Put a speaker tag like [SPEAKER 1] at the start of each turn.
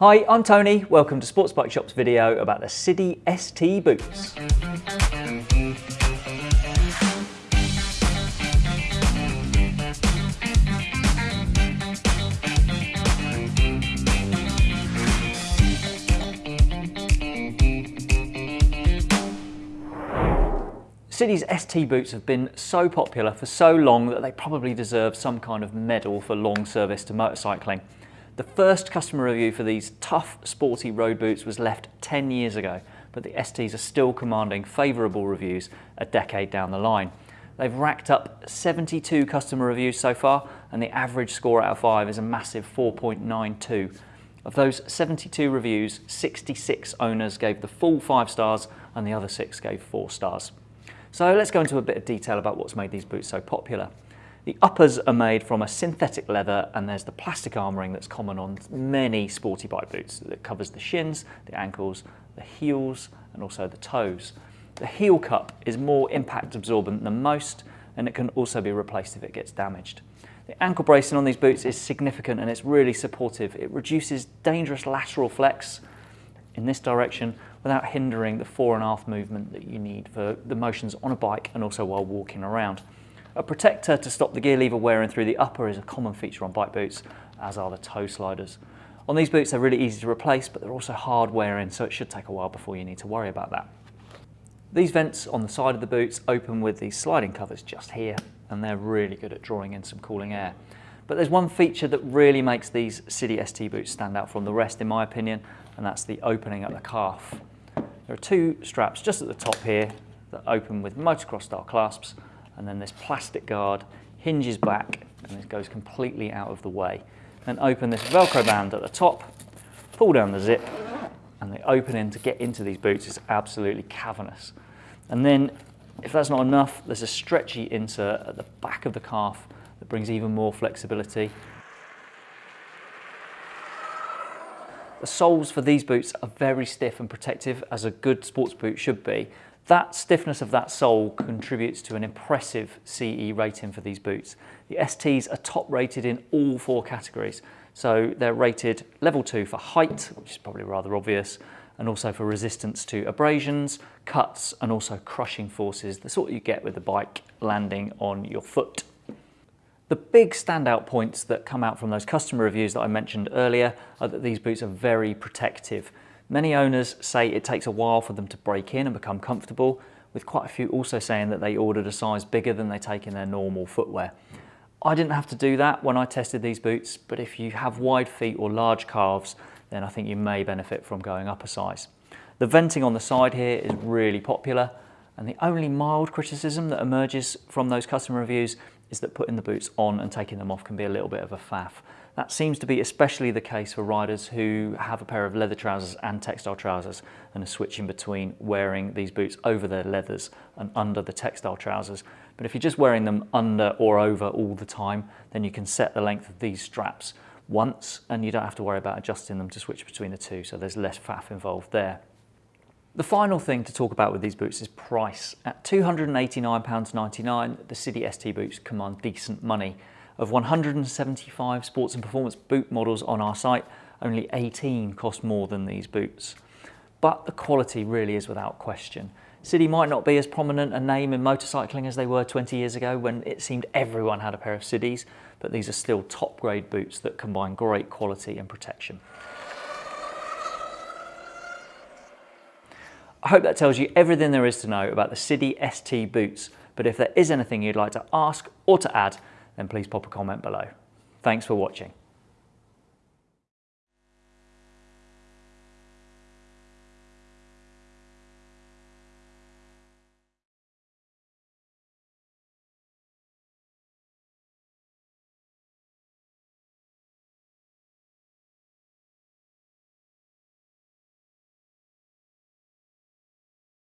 [SPEAKER 1] Hi, I'm Tony. Welcome to Sports Bike Shop's video about the Sidi ST boots. Sidi's ST boots have been so popular for so long that they probably deserve some kind of medal for long service to motorcycling. The first customer review for these tough, sporty road boots was left 10 years ago, but the STs are still commanding favourable reviews a decade down the line. They've racked up 72 customer reviews so far, and the average score out of 5 is a massive 4.92. Of those 72 reviews, 66 owners gave the full 5 stars, and the other 6 gave 4 stars. So let's go into a bit of detail about what's made these boots so popular. The uppers are made from a synthetic leather and there's the plastic armouring that's common on many sporty bike boots that covers the shins, the ankles, the heels and also the toes. The heel cup is more impact absorbent than most and it can also be replaced if it gets damaged. The ankle bracing on these boots is significant and it's really supportive. It reduces dangerous lateral flex in this direction without hindering the fore and aft movement that you need for the motions on a bike and also while walking around. A protector to stop the gear lever wearing through the upper is a common feature on bike boots, as are the toe sliders. On these boots they're really easy to replace but they're also hard wearing so it should take a while before you need to worry about that. These vents on the side of the boots open with these sliding covers just here and they're really good at drawing in some cooling air. But there's one feature that really makes these Sidi ST boots stand out from the rest in my opinion and that's the opening at the calf. There are two straps just at the top here that open with motocross style clasps and then this plastic guard hinges back and it goes completely out of the way. Then open this Velcro band at the top, pull down the zip and the opening to get into these boots is absolutely cavernous. And then if that's not enough, there's a stretchy insert at the back of the calf that brings even more flexibility The soles for these boots are very stiff and protective as a good sports boot should be. That stiffness of that sole contributes to an impressive CE rating for these boots. The STs are top rated in all four categories. So they're rated level two for height, which is probably rather obvious, and also for resistance to abrasions, cuts, and also crushing forces, the sort you get with the bike landing on your foot. The big standout points that come out from those customer reviews that I mentioned earlier are that these boots are very protective. Many owners say it takes a while for them to break in and become comfortable, with quite a few also saying that they ordered a size bigger than they take in their normal footwear. I didn't have to do that when I tested these boots, but if you have wide feet or large calves, then I think you may benefit from going up a size. The venting on the side here is really popular, and the only mild criticism that emerges from those customer reviews is that putting the boots on and taking them off can be a little bit of a faff. That seems to be especially the case for riders who have a pair of leather trousers and textile trousers and are switching between wearing these boots over their leathers and under the textile trousers. But if you're just wearing them under or over all the time, then you can set the length of these straps once and you don't have to worry about adjusting them to switch between the two, so there's less faff involved there. The final thing to talk about with these boots is price. At £289.99, the Sidi ST boots command decent money. Of 175 sports and performance boot models on our site, only 18 cost more than these boots. But the quality really is without question. Sidi might not be as prominent a name in motorcycling as they were 20 years ago when it seemed everyone had a pair of Sidis, but these are still top grade boots that combine great quality and protection. I hope that tells you everything there is to know about the Sidi ST boots, but if there is anything you'd like to ask or to add, then please pop a comment below. Thanks for watching.